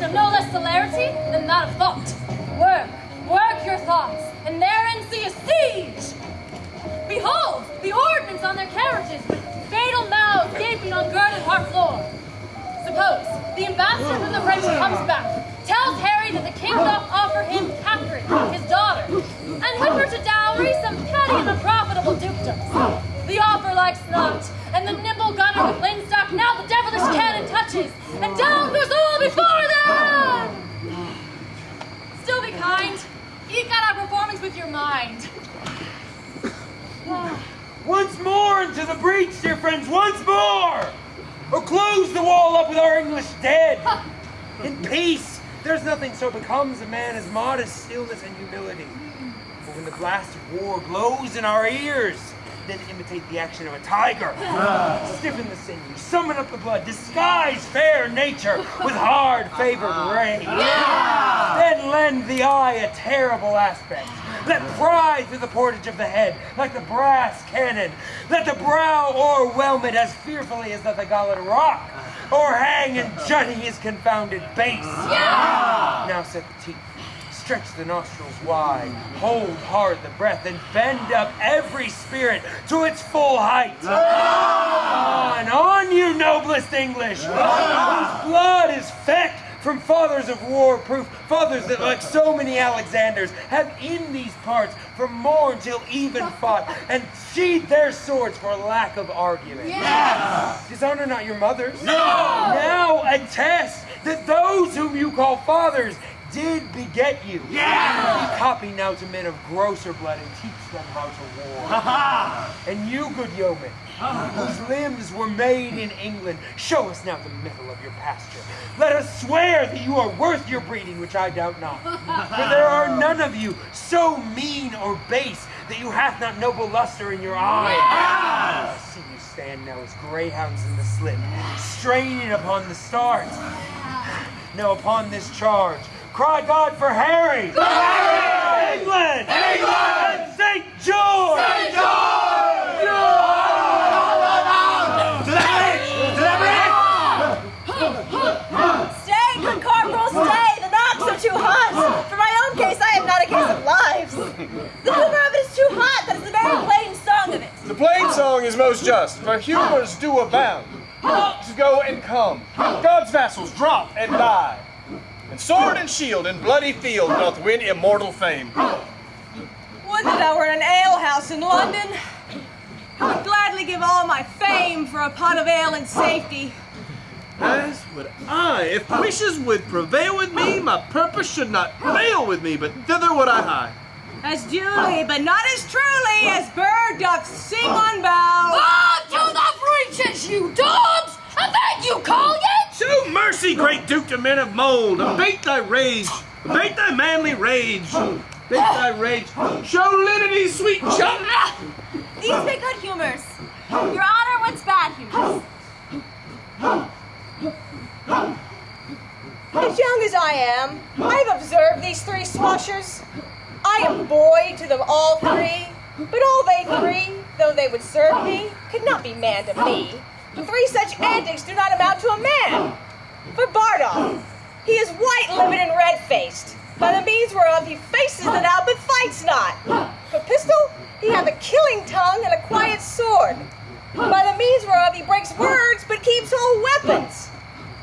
expression of no less celerity than that of thought. Work, work your thoughts, and therein see a siege! Behold, the ordnance on their carriages, with fatal mouths gaping on girded Harfleur. Suppose the ambassador from the French comes back, tells Harry that the king doth offer him Catherine, his daughter, and with her to dowry some petty and unprofitable dukedoms. The offer likes not, out with your mind. Once more into the breach, dear friends, once more! Or close the wall up with our English dead! In peace, there's nothing so becomes a man as modest stillness and humility. But when the blast of war blows in our ears, then imitate the action of a tiger. Ah. Stiffen the sinews, summon up the blood, disguise fair nature with hard favored ah. rage. Ah. Then lend the eye a terrible aspect. Let pry through the portage of the head like the brass cannon. Let the brow o'erwhelm it as fearfully as the Gallic rock, or hang and jutting his confounded base. Now set the teeth. Stretch the nostrils wide, hold hard the breath, and bend up every spirit to its full height. On, ah, on, you noblest English, whose blood is fecked from fathers of war proof, fathers that, like so many Alexanders, have in these parts from morn till even fought, and sheathed their swords for lack of argument. Dishonor not your mothers. No! Now attest that those whom you call fathers did beget you. Yeah! Be copy now to men of grosser blood and teach them how to war. Ha ha! and you, good yeomen, whose limbs were made in England, show us now the mettle of your pasture. Let us swear that you are worth your breeding, which I doubt not. For there are none of you so mean or base that you hath not noble luster in your eye. I see you stand now as greyhounds in the slip, straining upon the stars. Now upon this charge, cry God for Harry! Harry! England! England! St. George! St. Stay, good corporal, stay! The knocks are too hot! For my own case, I have not a case of lives. The humor of it is too hot, that is the very plain song of it. The plain song is most just, for humors do abound. Hawks go and come, God's vassals drop and die. And sword and shield in bloody field doth win immortal fame. Would that I were in an alehouse in London. I would gladly give all my fame for a pot of ale and safety. As would I, if wishes would prevail with me, my purpose should not fail with me, but thither would I hie. As duly, but not as truly, as bird doth sing on bough. Ah, to the breaches, you dogs! Show mercy, great Duke to men of mold, abate thy rage, abate thy manly rage, abate thy rage. Show lenity, sweet chum. These be good humors. Your honor wants bad humors. As young as I am, I've observed these three swashers. I am boy to them all three, but all they three, though they would serve me, could not be man to me. Three such antics do not amount to a man. For Bardolph, he is white-lipped and red-faced, by the means whereof he faces it out but fights not. For Pistol, he hath a killing tongue and a quiet sword, by the means whereof he breaks words but keeps whole weapons.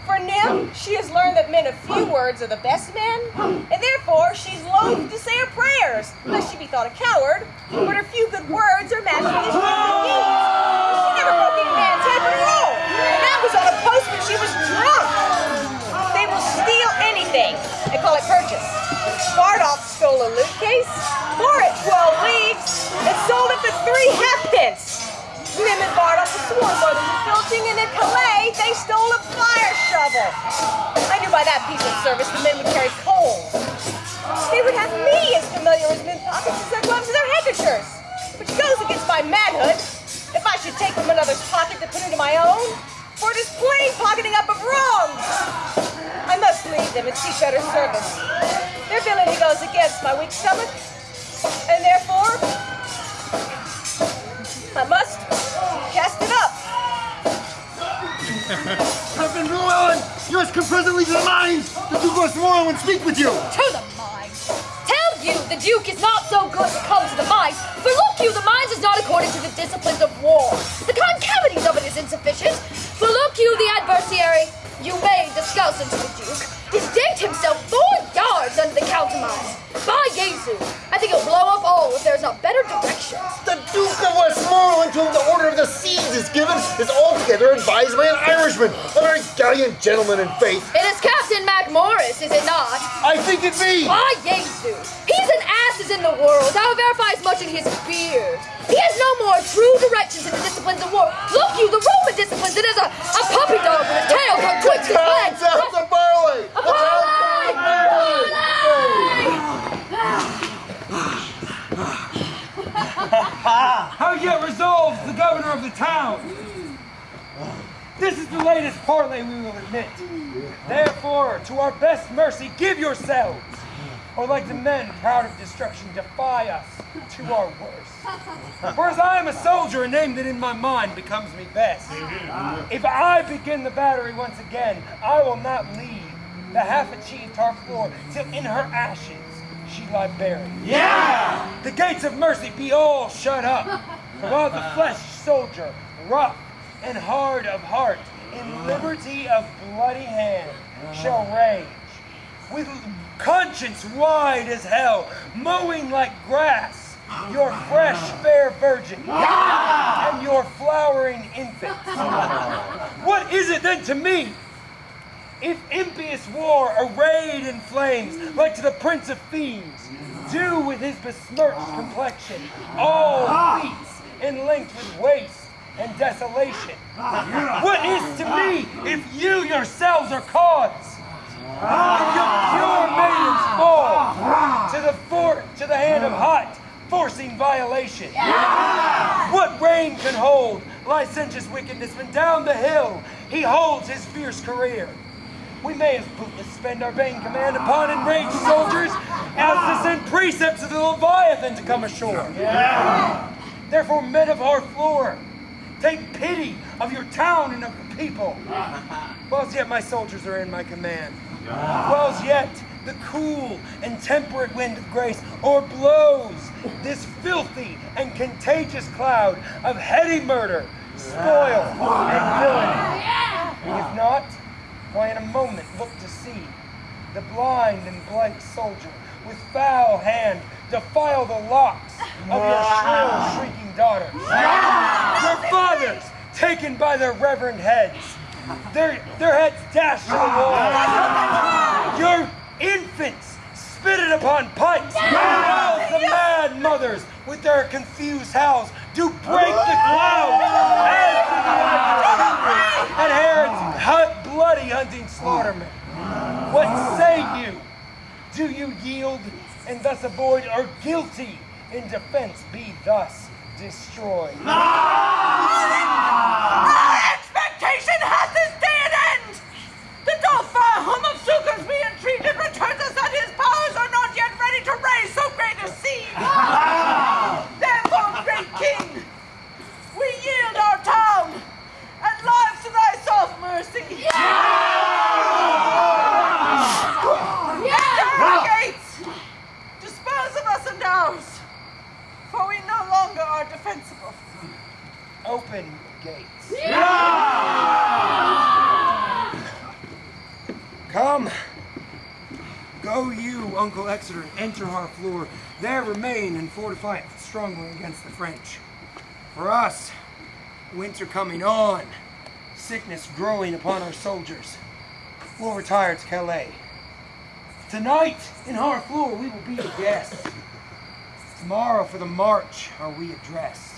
For Nym, she has learned that men of few words are the best men, and therefore she's loath to say her prayers, lest she be thought a coward, but her few good words are matched stole a fire shovel. I knew by that piece of service the men would carry coals. They would have me as familiar as men pockets as their gloves and their handkerchiefs, which goes against my manhood. If I should take from another's pocket to put into my own, for it is plain pocketing up of wrongs. I must leave them and seek better service. Their villainy goes against my weak stomach, and yours come presently to the mines. The Duke of tomorrow and speak with you. To the mines. Tell you the Duke is not so good to come to the mines, for look you, the mines is not according to the disciplines of war. The concavities of it is insufficient. For look you, the adversary, you may discuss unto the Duke, is digged himself four yards under the countermine. By Jesu, I think he'll blow up all if there's not better directions. The Duke of Westmoreland, to whom the order of the Seas is given, is altogether advised by an Irishman, a very gallant gentleman in faith. It is Captain Macmorris, is it not? I think it be. By Jesu, he's an ass as in the world, thou verifies much in his beard. He has no more true directions in the disciplines of war. Look you, the Roman disciplines, it is a, a puppy dog with a tail cut his legs. Town sounds a parley. A parley! How yet resolves the governor of the town? This is the latest parley we will admit. Therefore, to our best mercy, give yourselves, or like the men proud of destruction, defy us to our worst. For as I am a soldier, a name that in my mind becomes me best. If I begin the battery once again, I will not leave the half-achieved Harfleur till in her ashes she lie buried. Yeah! The gates of mercy be all shut up, while the flesh soldier, rough and hard of heart, in uh. liberty of bloody hand, shall uh. rage. With conscience wide as hell, mowing like grass, your fresh uh. fair virgin, and your flowering infant. What is it then to me? If impious war, arrayed in flames, like to the prince of fiends, do with his besmirched complexion, all beats in length with waste and desolation. What is to me if you yourselves are cause? If your pure maidens fall to the fort, to the hand of hot, forcing violation. What reign can hold licentious wickedness when down the hill he holds his fierce career? We may as bootless spend our vain command upon enraged soldiers as to send precepts of the Leviathan to come ashore. Therefore, men of Harfleur, take pity of your town and of the people. Whilst yet my soldiers are in my command. Whilst yet the cool and temperate wind of grace o'erblows this filthy and contagious cloud of heady murder, spoil, and villainy. If not, why in a moment look to see the blind and blank soldier with foul hand defile the locks of your shrill shrieking daughters. Your fathers taken by their reverend heads, their, their heads dashed to the wall. Your infants spitted upon pikes, while the mad mothers with their confused howls do break the clouds. And, and Herod's hut, bloody hunting slaughtermen. What say you? Do you yield and thus avoid, or guilty in defense be thus destroyed expectation has this day an end! The Dauphin, whom of succors we entreated, returns us that his powers are not yet ready to raise so great a siege! Therefore, great king, we yield our town and lives to thy soft mercy! Enter our gates! Dispose of us and ours, for we no defensible. Open gates. Come. Go you, Uncle Exeter, and enter Harfleur. There remain and fortify it strongly against the French. For us, winter coming on, sickness growing upon our soldiers. We'll retire to Calais. Tonight, in Harfleur, we will be the guests. Tomorrow, for the march, are we addressed.